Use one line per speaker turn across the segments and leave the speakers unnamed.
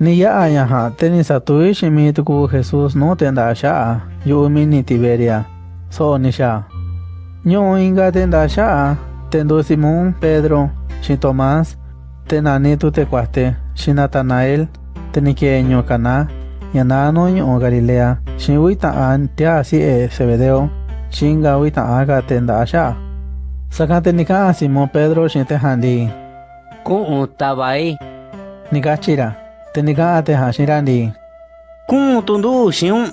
Ni ya yaha teni satui shimi tuku Jesús no tenda sha yu mini Tiberia so ni sha. Nyo inga tenda sha tendo Simón Pedro shi Tomás tenani tu te cuaste shi Natanael teni que kana yanano nyo Galilea shi wita an tia si e Zebedeo shinga wita aga tenda sha. Sakate nika Simón Pedro shi te handi.
Ku tabai.
Nikachira. Tenika te hashirandi.
Ku tundu shiun.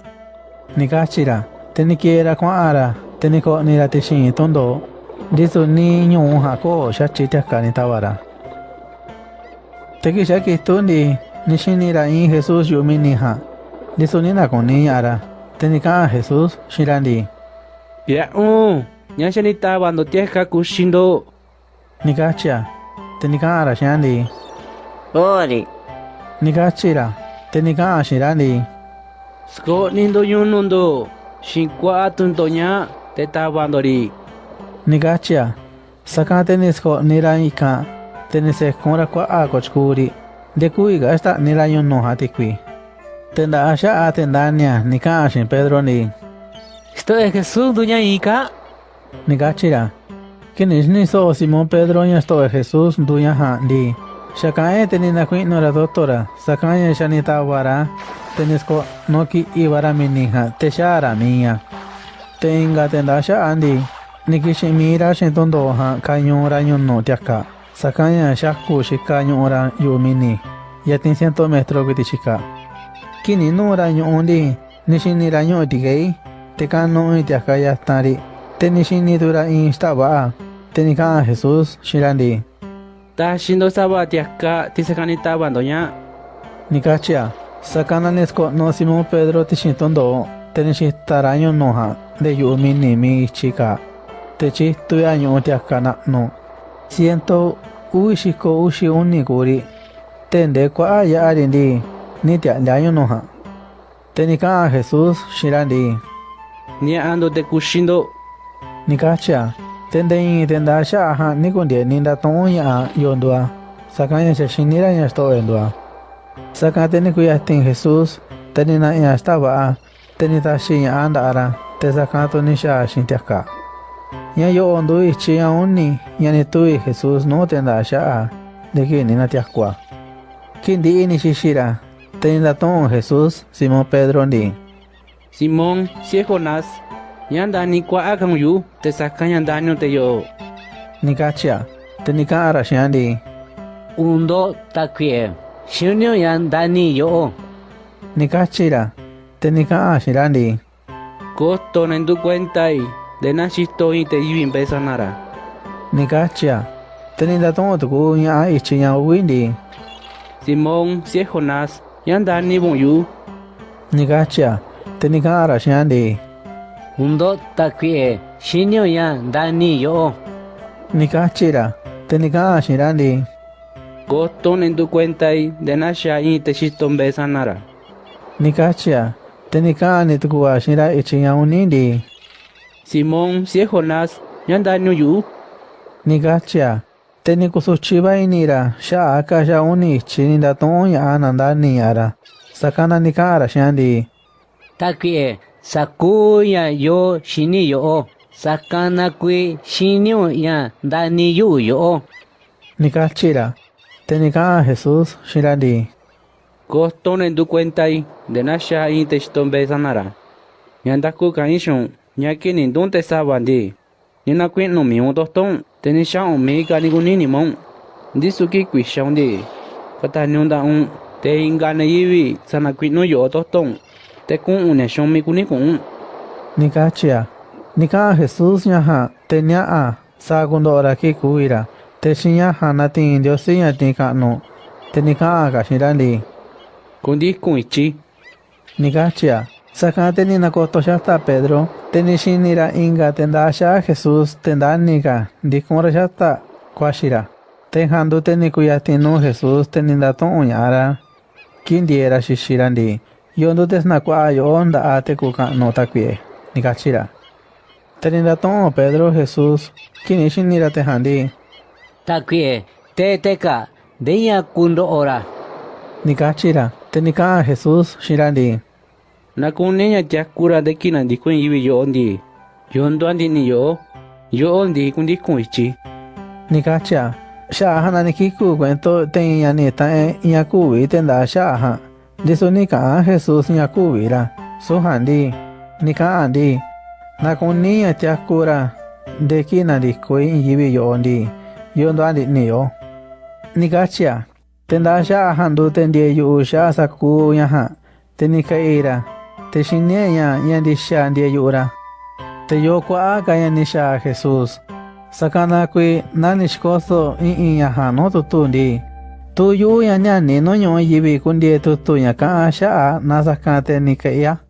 Nikachira. Tenikiera kwara. Teniko nira te shin tondo. Disu ni nyu hako shachi te akani tawara. Teki shaki tundi. Nishinira in Jesús yumini ha. Disu nina koni ara. Tenika Jesús shirandi.
Ya un. Nya shani tabando tieka kushindo.
Nikachia. Tenika ara shandi.
Ori.
Nikachira. Tenika shirandi.
Sko nindo yunundo. Shinkwa tuntonya te tabandori.
Nikachia. Sakate nisko nira ika. Tenise kora kwa a kochkuri. De kuiga esta nira yunno hatikwi. Tenda asha atendania nika ashin Pedro ni.
Esto es Jesús duña ika.
Nikachira. Kinish ni so Simón Pedro ya esto es Jesús duya ha di. Shakae tenina kuin nora doctora. Sakaye shanita wara. Tenisko noki ibara minija. Teshara mía. Tenga tendasha andi. Nikishi mira shintondo ha kanyora yunno tiaka. Sakanya shaku shikaño ora yumini. Yatin ciento metro kitichika. Kini nora yundi. Nishini raño tigei. Tekano itiaka yastari. Tenishini dura instaba. Tenika Jesús shirandi.
Ta shindo saba tiaka tisakani tabandonya.
Nikachia. Sakana nesko no Simón Pedro tishintondo. Tenishi taraño noha. De yumini mi chica. Techi tuyaño tiaka no. Ciento uishiko ushi unikuri. Tende kwa aya arindi. Nitia leaño noha. Tenika Jesús shirandi.
Ni ando te kushindo.
Nikachia. Tende in tenda sha ha nikundie ninda tonya yondua. Sakanya shinira ya sto endua. Sakate ni kuya tin Jesús. Tenina ya estaba. Tenita shin anda ara. Te sakato ni sha shin. Ya yo ondo ichi ya uni. Ya ni tui Jesús no tenda sha. De que ni na tiakwa. Kindi ini shishira. Tenida ton Jesús. Simón Pedro ni.
Simón, si es. Yanda ni kwa akam yu. Te sakanya daño te yo.
Nikachia. Tenika ara shandi.
Undo takwie. Shunyo yan dani yo.
Nikachira. Tenika shirandi.
Costo en tu cuenta y de nachisto y te yivin pesanara.
Nikachia. Tenida ton tuku ya ichi ya windi.
Simón, si es Jonás. Yanda ni bon yu.
Nikachia. Tenika ara shandi.
Undo takwie. Shinyo yan dani yo.
Nikachira. Tenika shirandi.
Costo en tu cuenta y de nasha y te chisto pesanara.
Nikachia. Tenika ni tuku wa shira ichi ya unindi.
Simón, si es Jonás. Yanda ni yu.
Nikachia. Teniku suchiba inira. Sha aka sha uni chininda ton ya ananda ni ara. Sakana nikara shandi.
Takwie. Sakuya yo shini yo. Sakana kwe shinyo ya dani yu yo.
Nikachira. Tenika Jesús shirandi.
Costo en tu cuenta y de nasha y te chisto pesanara. Yanda ku kaishon. Nyaki ni donde sabandi. Nina kwen no mi un toston. Teni sha un me ka ni kuni ni mong. Disu ki kwi shang di. Kata nyonda un. Te inga na yiwi. Sana kwi no yo toston. Te kun un mi kuni kun.
Nikachia. Nika Jesús nyaha. Tenya a. Segundo ora ki kuira. Te shinya hana tin Dios ya tika no. Tenika ka shirandi.
Kundi kun ichi.
Nikachia. Sakate ni nakoto shasta Pedro. Tenishinira inga tendasha Jesús tendanika. Dikmora shasta kwashira. Tenhandu tenikuyatinu Jesús tenindaton uñara. Kindiera shishirandi. Yondo tesnakwa yo onda ate kuka no takwie. Nikachira. Tenindaton Pedro Jesús. Kinishinira tehandi.
Takwie. Te teka. Deya kundo ora.
Nikachira, tenika Jesús shirandi.
Na kun niña tia kura de kina di kun yibi yo ondi. Yo ndo andi ni yo. Yo ondi kun di kun ichi.
Nikacha, sha hana nikiku cuento ten ya ni ta e ya kuwi tenda sha ha. Diso nika Jesús ya kuwi ra. So handi. Nika andi. Na kun niña tia kura de kina di kun yibi yo ondi. Yo ndo andi ni yo. Nikacha, tenda sha handu tendie yu sha saku ya ha. Tenika ira. Te shinie ya ya di sha ndie yura. Te yo kwa ka ya ni sha Jesús. Sakana kwi nani shkoso i i ya ha no tutundi. Tu yu ya nya ni no nyo yibi kundi tutu ya ka sha na sakate ni ka ya.